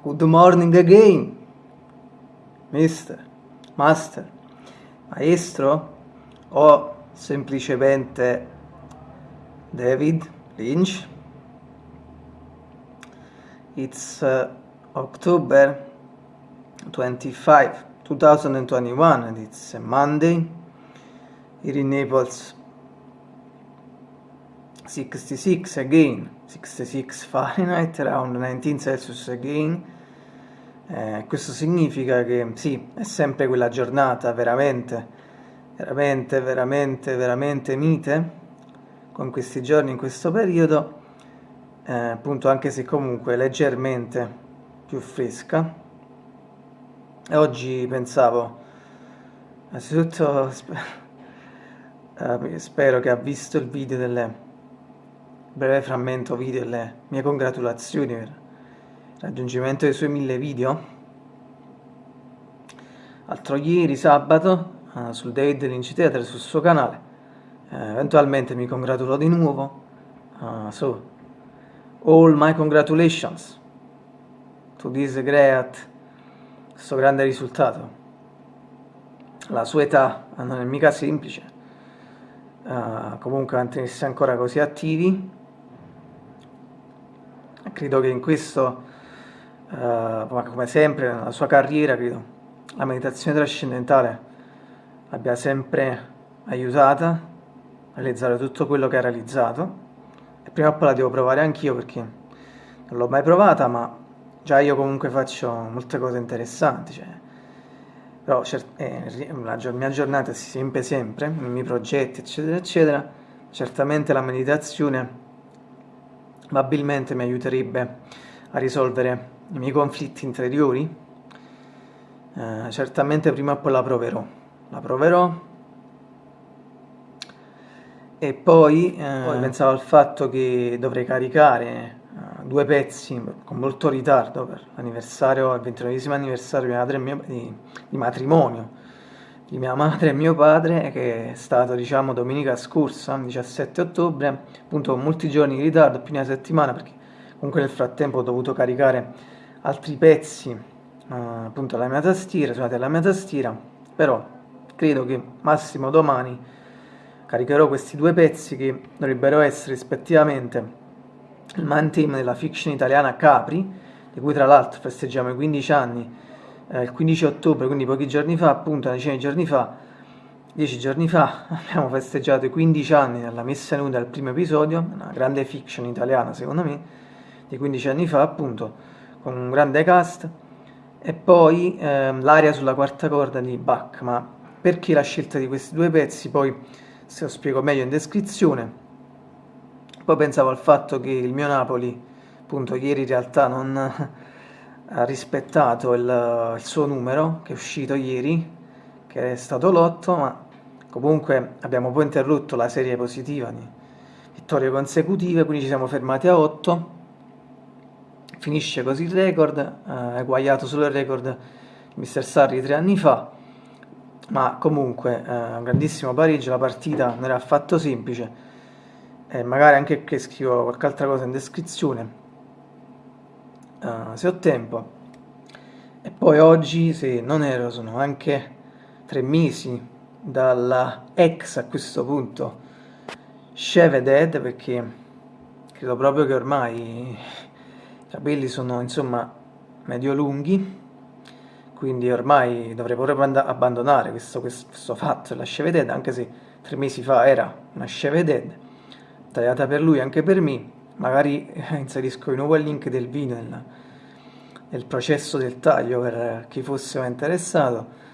Good morning again, mister, master, maestro o semplicemente David Lynch. It's uh, October 25, 2021 and it's a Monday here in Naples 66 again 66 Fahrenheit around 19 Celsius again eh, questo significa che sì è sempre quella giornata veramente veramente veramente veramente mite con questi giorni in questo periodo eh, appunto anche se comunque leggermente più fresca. E oggi pensavo innanzitutto eh, spero che ha visto il video delle breve frammento video le mie congratulazioni raggiungimento dei suoi mille video. Altro ieri, sabato, uh, sul David Lynch Theatre, sul suo canale. Uh, eventualmente mi congratulo di nuovo. Uh, so, all my congratulations to this great, questo grande risultato. La sua età non è mica semplice. Uh, comunque mantenersi ancora così attivi credo che in questo, uh, come sempre nella sua carriera, credo, la meditazione trascendentale l'abbia sempre aiutata a realizzare tutto quello che ha realizzato. E prima o poi la devo provare anch'io perché non l'ho mai provata ma già io comunque faccio molte cose interessanti cioè, però eh, la mia giornata si riempie sempre nei miei progetti eccetera eccetera. Certamente la meditazione probabilmente mi aiuterebbe a risolvere i miei conflitti interiori. Eh, certamente prima o poi la proverò. La proverò. E poi, eh, poi pensavo al fatto che dovrei caricare uh, due pezzi con molto ritardo per l'anniversario, il 29 anniversario di, mio, di, di matrimonio di mia madre e mio padre che è stato diciamo domenica scorsa 17 ottobre appunto con molti giorni di ritardo più di una settimana perché comunque nel frattempo ho dovuto caricare altri pezzi uh, appunto alla mia tastiera suonate alla mia tastiera però credo che massimo domani caricherò questi due pezzi che dovrebbero essere rispettivamente il man team della fiction italiana Capri di cui tra l'altro festeggiamo i 15 anni eh, il 15 ottobre, quindi pochi giorni fa, appunto una decina di giorni fa, dieci giorni fa, abbiamo festeggiato i 15 anni della messa nuda del primo episodio, una grande fiction italiana secondo me, di 15 anni fa appunto, con un grande cast, e poi ehm, l'aria sulla quarta corda di Bach, ma perché la scelta di questi due pezzi poi se lo spiego meglio in descrizione. Poi pensavo al fatto che il mio Napoli, appunto ieri in realtà non ha rispettato il, il, suo numero che è uscito ieri, che è stato l'8, ma comunque abbiamo poi interrotto la serie positiva di vittorie consecutive, quindi ci siamo fermati a 8. Finisce così il record, eh, eguagliato solo il record di Mr. Sarri tre anni fa, ma comunque eh, grandissimo pareggio, la partita non era affatto semplice, e magari anche qui scrivo qualche altra cosa in descrizione uh, se ho tempo. E poi oggi, se non ero, sono anche tre mesi dalla ex a questo punto Shave Dead perché credo proprio che ormai i capelli sono insomma medio lunghi quindi ormai dovrei proprio abbandonare questo, questo, fatto della Shave Dead anche se tre mesi fa era una Shave Dead tagliata per lui anche per me. Magari inserisco di nuovo il link del video nel, nel processo del taglio per chi fosse interessato.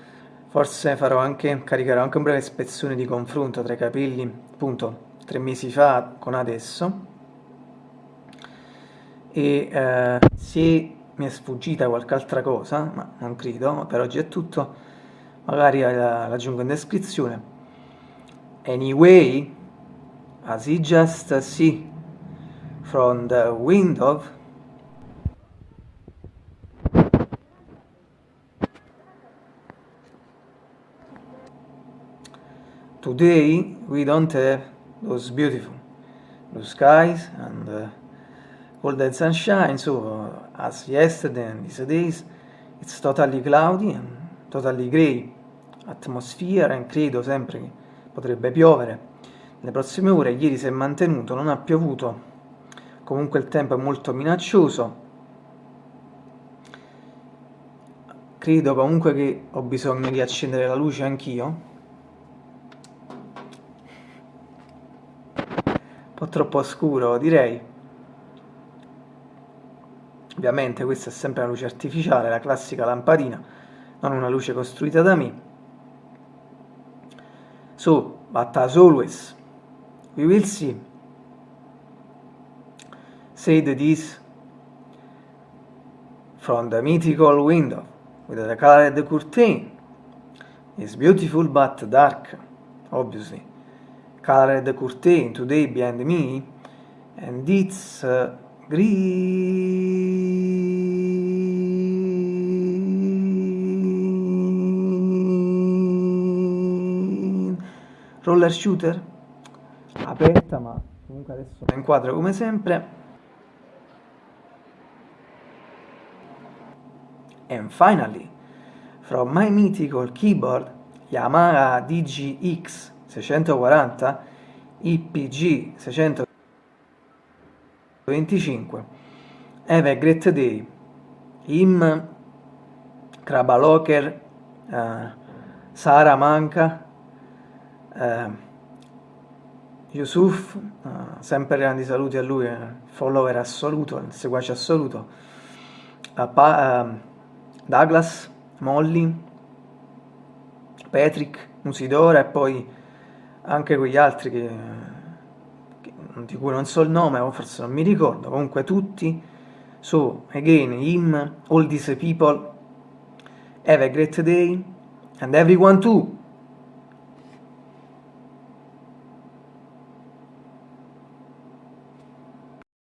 Forse farò anche, caricherò anche un breve ispezione di confronto tra i capelli appunto tre mesi fa con adesso e eh, se mi è sfuggita qualche altra cosa ma non credo, ma per oggi è tutto magari la, aggiungo in descrizione. Anyway as you just see from the window today we don't have those beautiful blue skies and uh, Golden Sunshine, so as yesterday and these days, it's totally cloudy and totally grey atmosphere e credo sempre che potrebbe piovere. Nelle prossime ore, ieri si è mantenuto, non ha piovuto, comunque il tempo è molto minaccioso, credo comunque che ho bisogno di accendere la luce anch'io, un po' troppo scuro direi, ovviamente questa è sempre una luce artificiale, la classica lampadina, non una luce costruita da me, so, but as always, we will see. Said this from the mythical window with the colored curtain. It's beautiful but dark, obviously. Colored curtain today behind me, and it's uh, green roller shooter? Aperta ma comunque adesso la inquadro come sempre. And finally from my mythical keyboard Yamaha DGX 640 IPG 625 Have a great day. Im Krabaloker uh, Sara Manca uh, Yusuf, uh, sempre grandi saluti a lui, eh, follower assoluto, seguace assoluto, uh, pa, uh, Douglas, Molly, Patrick, Musidora e poi anche quegli altri che, che, di cui non so il nome o forse non mi ricordo, comunque tutti, so, again, him, all these people, have a great day, and everyone too.